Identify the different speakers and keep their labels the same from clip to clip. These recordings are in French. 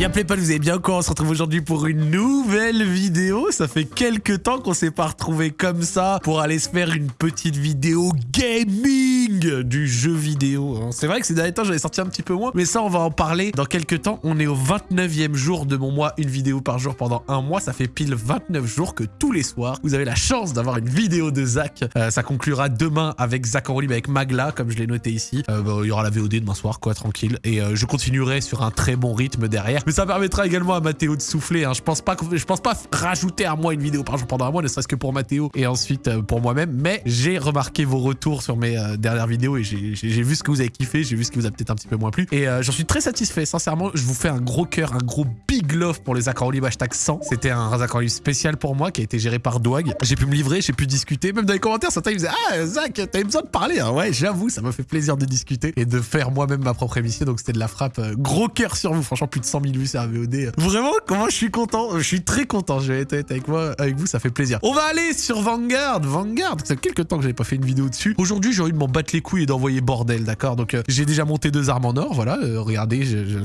Speaker 1: Y'a pas, vous avez bien quoi On se retrouve aujourd'hui pour une nouvelle vidéo. Ça fait quelques temps qu'on s'est pas retrouvé comme ça pour aller se faire une petite vidéo gaming du jeu vidéo. hein. C'est vrai que ces derniers temps, j'avais sorti un petit peu moins, mais ça, on va en parler dans quelques temps. On est au 29e jour de mon mois, une vidéo par jour pendant un mois. Ça fait pile 29 jours que tous les soirs, vous avez la chance d'avoir une vidéo de Zach. Euh, ça conclura demain avec Zach en libre, avec Magla, comme je l'ai noté ici. Euh, bah, il y aura la VOD demain soir, quoi, tranquille. Et euh, je continuerai sur un très bon rythme derrière. Mais ça permettra également à Mathéo de souffler. hein. Je pense pas, je pense pas rajouter à moi une vidéo par jour pendant un mois, ne serait-ce que pour Mathéo et ensuite pour moi-même. Mais j'ai remarqué vos retours sur mes dernières vidéos et j'ai vu ce que vous avez kiffé, j'ai vu ce qui vous a peut-être un petit peu moins plu. Et euh, j'en suis très satisfait. Sincèrement, je vous fais un gros cœur, un gros big love pour les accords libres hashtag 100. C'était un accord libre spécial pour moi qui a été géré par Douag. J'ai pu me livrer, j'ai pu discuter. Même dans les commentaires, certains ils disaient Ah, Zach, t'avais besoin de parler. hein. Ouais, j'avoue, ça m'a fait plaisir de discuter et de faire moi-même ma propre émission. Donc c'était de la frappe. Euh, Gros cœur sur vous. Franchement, plus de 100 000 vues sur la VOD. Vraiment, comment je suis content. Je suis très content. Je vais être avec moi, avec vous, ça fait plaisir. On va aller sur Vanguard. Vanguard, ça fait quelques temps que j'avais pas fait une vidéo dessus. Aujourd'hui, j'ai envie de m'en battre les couilles et d'envoyer bordel, d'accord? Donc euh, j'ai déjà monté deux armes en or, voilà. euh, regardez,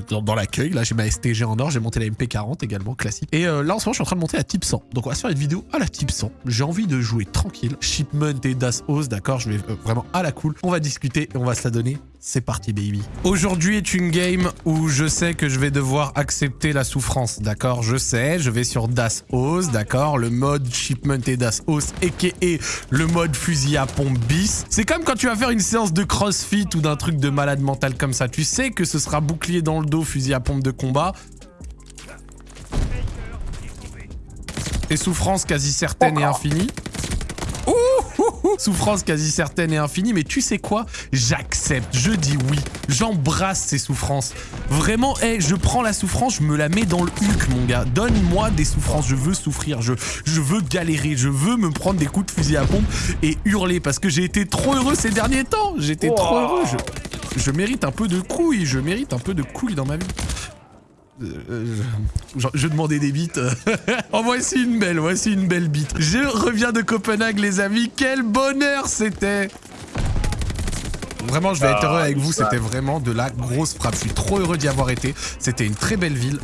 Speaker 1: dans, l'accueil, là, j'ai ma STG en or, j'ai monté la MP40 également, classique. Et euh, là, en ce moment, je suis en train de monter la type 100. Donc on va se faire une vidéo à la type 100. J'ai envie de jouer tranquille. Shipment et Das House, d'accord? Je vais vraiment à la cool. On va discuter et on va se la donner. C'est parti, baby. Aujourd'hui est une game où je sais que je vais devoir accepter la souffrance, d'accord? Je sais, je vais sur Das House, d'accord? Le mode Shipment et Das House, a.k.a. le mode fusil à pompe bis. C'est comme quand tu vas faire une séance de crossfit ou d'un truc de malade mental comme ça. Tu sais que ce sera bouclier dans le dos, fusil à pompe de combat. Et souffrance quasi certaine et infinie. Souffrance quasi certaine et infinie, mais tu sais quoi? J'accepte, je dis oui, j'embrasse ces souffrances. Vraiment, hey, je prends la souffrance, je me la mets dans le huc, mon gars. Donne-moi des souffrances, je veux souffrir, je, je veux galérer, je veux me prendre des coups de fusil à pompe et hurler parce que j'ai été trop heureux ces derniers temps. J'étais trop heureux, je, je mérite un peu de couilles, je mérite un peu de couilles dans ma vie. Euh, euh, je, demandais des bites. oh, voici une belle, voici une belle bite. Je reviens de Copenhague, les amis. Quel bonheur c'était Vraiment, je vais être heureux avec vous. C'était vraiment de la grosse frappe. Je suis trop heureux d'y avoir été. C'était une très belle ville.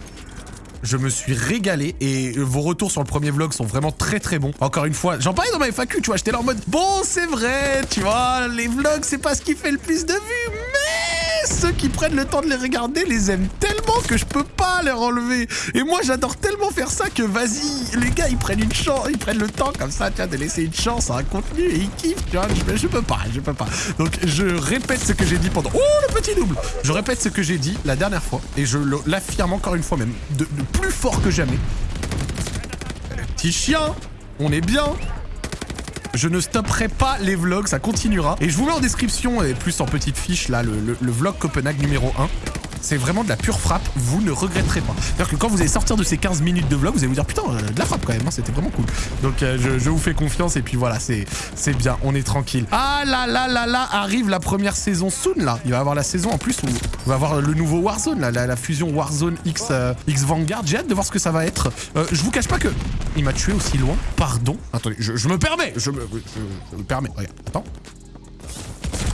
Speaker 1: Je me suis régalé et vos retours sur le premier vlog sont vraiment très très bons. Encore une fois, j'en parlais dans ma FAQ, tu vois, j'étais là en mode bon, c'est vrai, tu vois, les vlogs, c'est pas ce qui fait le plus de vues, mais ceux qui prennent le temps de les regarder les aiment tellement que je peux pas les enlever. Et moi, j'adore tellement faire ça que vas-y, les gars, ils prennent une chance, ils prennent le temps comme ça, tu vois, de laisser une chance à un contenu et ils kiffent, tu vois, je, peux pas, je peux pas. Donc, je répète ce que j'ai dit pendant... Oh, le petit double Je répète ce que j'ai dit la dernière fois et je l'affirme encore une fois même, de, plus fort que jamais. Petit chien, on est bien. Je ne stopperai pas les vlogs, ça continuera. Et je vous mets en description, et plus en petite fiche, là, le- le vlog Copenhague numéro 1. C'est vraiment de la pure frappe, vous ne regretterez pas. C'est-à-dire que quand vous allez sortir de ces 15 minutes de vlog, vous allez vous dire putain, euh, de la frappe quand même, hein, c'était vraiment cool. Donc euh, je, vous fais confiance et puis voilà, c'est bien, on est tranquille. Ah là là là là, arrive la première saison soon là. Il va y avoir la saison en plus où on va avoir le nouveau Warzone, là, la, fusion Warzone X, euh, X Vanguard. J'ai hâte de voir ce que ça va être. Je vous cache pas que il m'a tué aussi loin. Pardon. Attendez, je, me permets, je me, je me permets. Regarde, attends.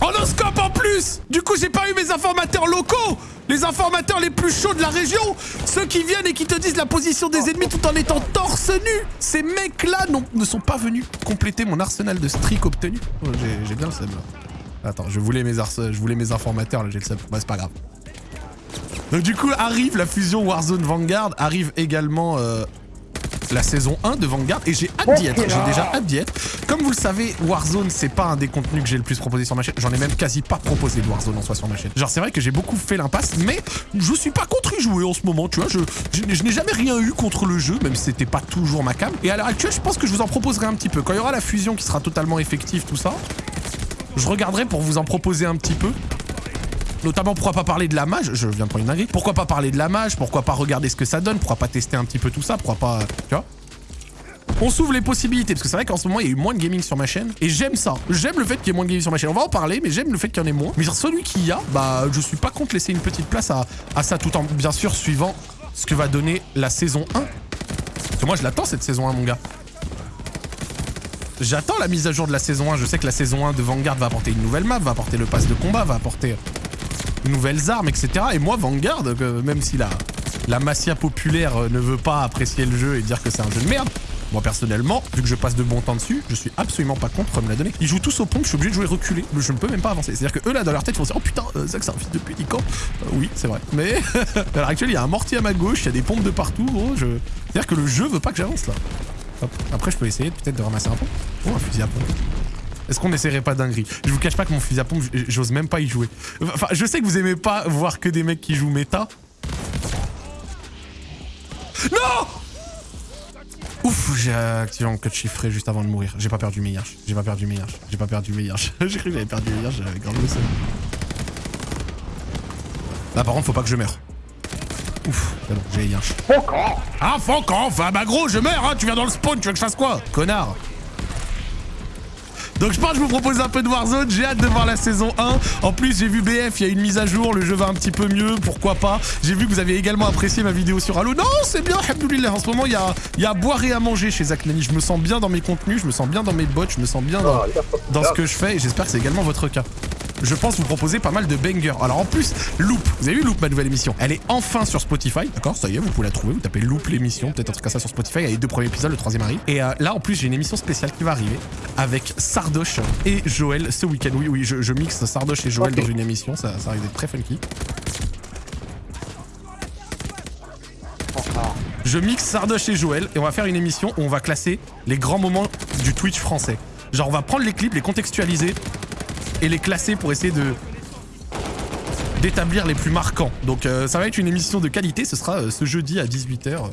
Speaker 1: En scope en plus Du coup, j'ai pas eu mes informateurs locaux Les informateurs les plus chauds de la région Ceux qui viennent et qui te disent la position des ennemis tout en étant torse nu Ces mecs-là ne sont pas venus compléter mon arsenal de streak obtenu. Oh, j'ai- bien le seum, là. Attends, je voulais mes, je voulais mes informateurs, là, j'ai le seum. Bah, c'est pas grave. Donc du coup, arrive la fusion Warzone Vanguard, arrive également... euh, la saison 1 de Vanguard et j'ai hâte d'y être. J'ai déjà hâte d'y être. Comme vous le savez, Warzone, c'est pas un des contenus que j'ai le plus proposé sur ma chaîne. J'en ai même quasi pas proposé de Warzone en soi sur ma chaîne. Genre, c'est vrai que j'ai beaucoup fait l'impasse, mais je suis pas contre y jouer en ce moment, tu vois. Je, je, je n'ai jamais rien eu contre le jeu, même si c'était pas toujours ma cam. Et à l'heure actuelle, je pense que je vous en proposerai un petit peu. Quand il y aura la fusion qui sera totalement effective, tout ça, je regarderai pour vous en proposer un petit peu. Notamment, pourquoi pas parler de la mage? Je viens de prendre une dinguerie. Pourquoi pas parler de la mage? Pourquoi pas regarder ce que ça donne? Pourquoi pas tester un petit peu tout ça? Pourquoi pas... Tu vois? On s'ouvre les possibilités, parce que c'est vrai qu'en ce moment, il y a eu moins de gaming sur ma chaîne, et j'aime ça. J'aime le fait qu'il y ait moins de gaming sur ma chaîne. On va en parler, mais j'aime le fait qu'il y en ait moins. Mais celui qu'il y a, bah, je suis pas contre laisser une petite place à, à ça, tout en, bien sûr, suivant ce que va donner la saison 1. Parce que moi, je l'attends, cette saison 1, mon gars. J'attends la mise à jour de la saison 1. Je sais que la saison 1 de Vanguard va apporter une nouvelle map, va apporter le pass de combat, va apporter nouvelles armes, etc. Et moi, Vanguard, même si la, la massia populaire euh, ne veut pas apprécier le jeu et dire que c'est un jeu de merde. Moi personnellement, vu que je passe de bon temps dessus, je suis absolument pas contre me la donner. Ils jouent tous au pompe, je suis obligé de jouer reculé. Je ne peux même pas avancer. C'est-à-dire que eux là dans leur tête ils vont se dire Oh putain, euh, Zach c'est un fils de pute, il. Euh, oui, c'est vrai. Mais à l'heure actuelle, il y a un mortier à ma gauche, il y a des pompes de partout, gros. Je... C'est-à-dire que le jeu veut pas que j'avance là. Hop. Après, je peux essayer peut-être de ramasser un pompe. Oh, un fusil à pompe. Est-ce qu'on n'essaierait pas dinguerie Je vous cache pas que mon fusil à pompe, j'ose même pas y jouer. Enfin, je sais que vous aimez pas voir que des mecs qui jouent méta. Non Ouf, j'ai activé mon code chiffré juste avant de mourir. J'ai pas perdu mes yards. J'ai pas perdu mes yards. J'ai pas perdu mes yards. j'ai cru que j'avais perdu mes yards, j'avais grave le seum. Là par contre, faut pas que je meure. Ouf, c'est bon, j'ai les yards. Ah, Foncan Enfin, bah gros, je meurs, hein Tu viens dans le spawn, tu veux que je fasse quoi Connard? Donc je pense que je vous propose un peu de Warzone, j'ai hâte de voir la saison 1. En plus j'ai vu BF, il y a une mise à jour, le jeu va un petit peu mieux, pourquoi pas? J'ai vu que vous aviez également apprécié ma vidéo sur Halo. Non, c'est bien, Alhamdoulilah. En ce moment, il y a, y a à boire et à manger chez Zach Nani. Je me sens bien dans mes contenus, je me sens bien dans mes bots, je me sens bien dans, dans ce que je fais et j'espère que c'est également votre cas je pense vous proposer pas mal de bangers. Alors en plus, Loop, vous avez vu Loop, ma nouvelle émission? Elle est enfin sur Spotify, d'accord Ça y est, vous pouvez la trouver, vous tapez Loop l'émission, peut-être un truc comme ça sur Spotify, il y a les deux premiers épisodes, le troisième arrive. Et euh, là, en plus, j'ai une émission spéciale qui va arriver avec Sardoche et Joël ce week-end. Oui, oui, je, mixe Sardoche et Joël dans une émission, ça, ça risque d'être très funky. Je mixe Sardoche et Joël et on va faire une émission où on va classer les grands moments du Twitch français. Genre on va prendre les clips, les contextualiser et les classer pour essayer de d'établir les plus marquants. Donc euh, ça va être une émission de qualité, ce sera euh, ce jeudi à 18h.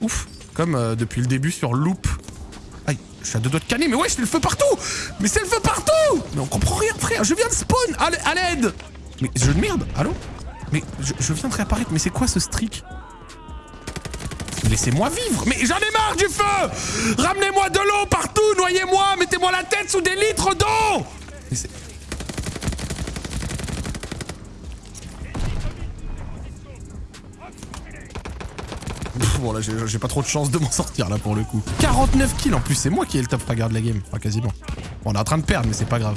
Speaker 1: Ouf, comme euh, depuis le début sur Loop. Aïe, je suis à deux doigts de canner, mais ouais, c'est le feu partout. Mais c'est le feu partout. Mais on comprend rien, frère, je viens de spawn À l'aide. Mais je de merde, allô? Mais je, je viens de réapparaître, mais c'est quoi ce streak? Laissez-moi vivre. Mais j'en ai marre du feu. Ramenez-moi de l'eau partout. Noyez-moi. Mettez-moi la tête sous des litres d'eau bon là j'ai pas trop de chance de m'en sortir là pour le coup. 49 kills en plus, c'est moi qui ai le top fragger de la game. Enfin quasiment. On est en train de perdre mais c'est pas grave.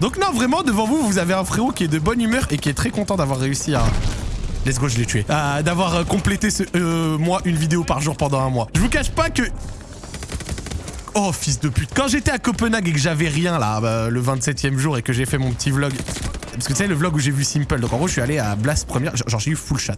Speaker 1: Donc non vraiment devant vous vous avez un frérot qui est de bonne humeur et qui est très content d'avoir réussi à... Let's go je l'ai tué. D'avoir euh, complété ce, euh, moi une vidéo par jour pendant un mois. Je vous cache pas que Oh, fils de pute. Quand j'étais à Copenhague et que j'avais rien, là, bah, le 27ème jour, et que j'ai fait mon petit vlog... Parce que tu sais, le vlog où j'ai vu Simple. Donc en gros, je suis allé à Blast première. Genre, j'ai eu full chat.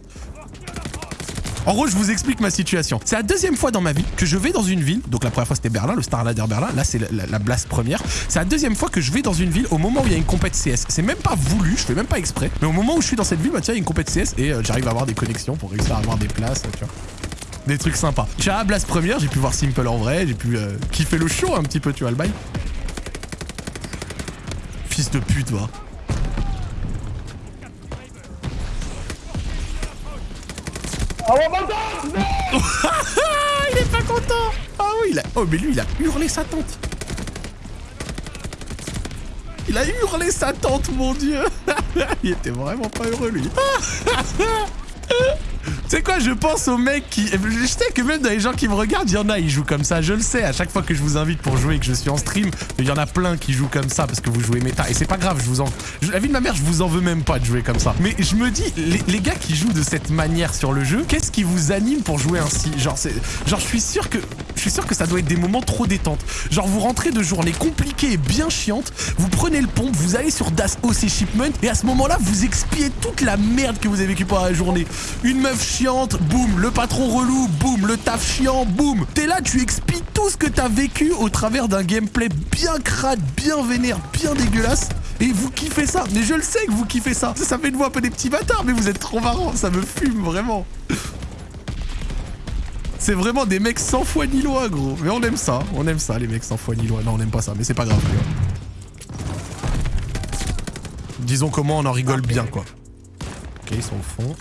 Speaker 1: En gros, je vous explique ma situation. C'est la deuxième fois dans ma vie que je vais dans une ville. Donc la première fois, c'était Berlin, le Starladder Berlin. Là, c'est la, Blast première. C'est la deuxième fois que je vais dans une ville au moment où il y a une compète CS. C'est même pas voulu, je fais même pas exprès. Mais au moment où je suis dans cette ville, bah tiens, il y a une compète CS et euh, j'arrive à avoir des connexions pour réussir à avoir des places, tu vois des trucs sympas. À Blast première, j'ai pu voir Simple en vrai, j'ai pu euh, kiffer le show un petit peu, tu vois, le bail. Fils de pute, va.
Speaker 2: Oh,
Speaker 1: il est pas content Ah oui, il a... Oh, mais lui, il a hurlé sa tante Il a hurlé sa tante, mon dieu Il était vraiment pas heureux, lui C'est quoi, je pense aux mecs qui... Je sais que même dans les gens qui me regardent, il y en a, ils jouent comme ça. Je le sais, à chaque fois que je vous invite pour jouer et que je suis en stream, il y en a plein qui jouent comme ça parce que vous jouez méta. Et c'est pas grave, je vous en... La vie de ma mère, je vous en veux même pas de jouer comme ça. Mais je me dis, les, gars qui jouent de cette manière sur le jeu, qu'est-ce qui vous anime pour jouer ainsi? Genre. Genre, je suis sûr que... Suis sûr que ça doit être des moments trop détente. Genre, vous rentrez de journées compliquées et bien chiantes, vous prenez le pompe, vous allez sur Das OC Shipment, et à ce moment-là, vous expiez toute la merde que vous avez vécue pendant la journée. Une meuf chiante, boum, le patron relou, boum, le taf chiant, boum. T'es là, tu expliques tout ce que t'as vécu au travers d'un gameplay bien crade, bien vénère, bien dégueulasse. Et vous kiffez ça. Mais je le sais que vous kiffez ça. Ça, fait de vous un peu des petits bâtards, mais vous êtes trop marrants. Ça me fume, vraiment. C'est vraiment des mecs sans foi ni loi, gros. Mais on aime ça. On aime ça, les mecs sans foi ni loi. Non, on aime pas ça, mais c'est pas grave. Disons comment on en rigole bien, quoi. Ok, ils sont au fond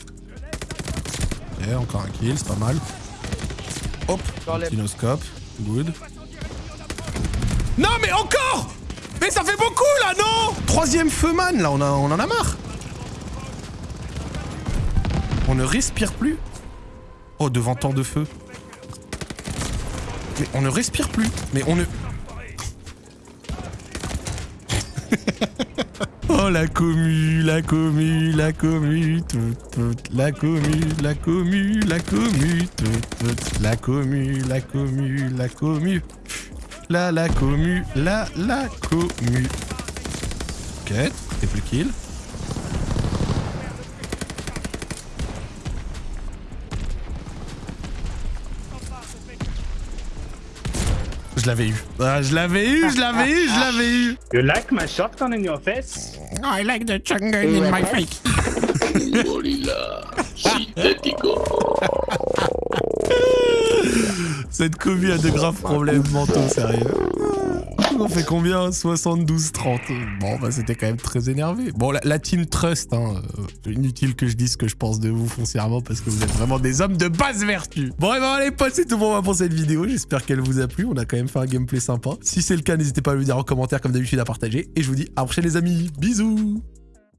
Speaker 1: encore un kill, c'est pas mal. Hop, kinoscope, good. Non mais encore Mais ça fait beaucoup là, non Troisième feu man, là, on, a, on en a marre. On ne respire plus. Oh, devant tant de feu. Mais on ne respire plus. Mais on ne... oh la commu, la commu, la commu, toute, toute, la commu, la commu, la commu, toute, toute, la commu, la commu, la commu, la la commu, la la commu. Ok, t'es plus kill. Je l'avais eu. Ah, je l'avais eu, je l'avais eu, je l'avais eu.
Speaker 2: You like my shotgun in your face?
Speaker 1: I like the jungle in my face. Cette commu a de graves problèmes mentaux, sérieux. On fait combien? 72-30. Bon, bah c'était quand même très énervé. Bon, la, team Trust, hein, euh, inutile que je dise ce que je pense de vous foncièrement parce que vous êtes vraiment des hommes de basse vertu. Bon, et ben allez, potes, c'est tout pour moi pour cette vidéo. J'espère qu'elle vous a plu. On a quand même fait un gameplay sympa. Si c'est le cas, n'hésitez pas à le dire en commentaire comme d'habitude à partager. Et je vous dis à la prochaine les amis. Bisous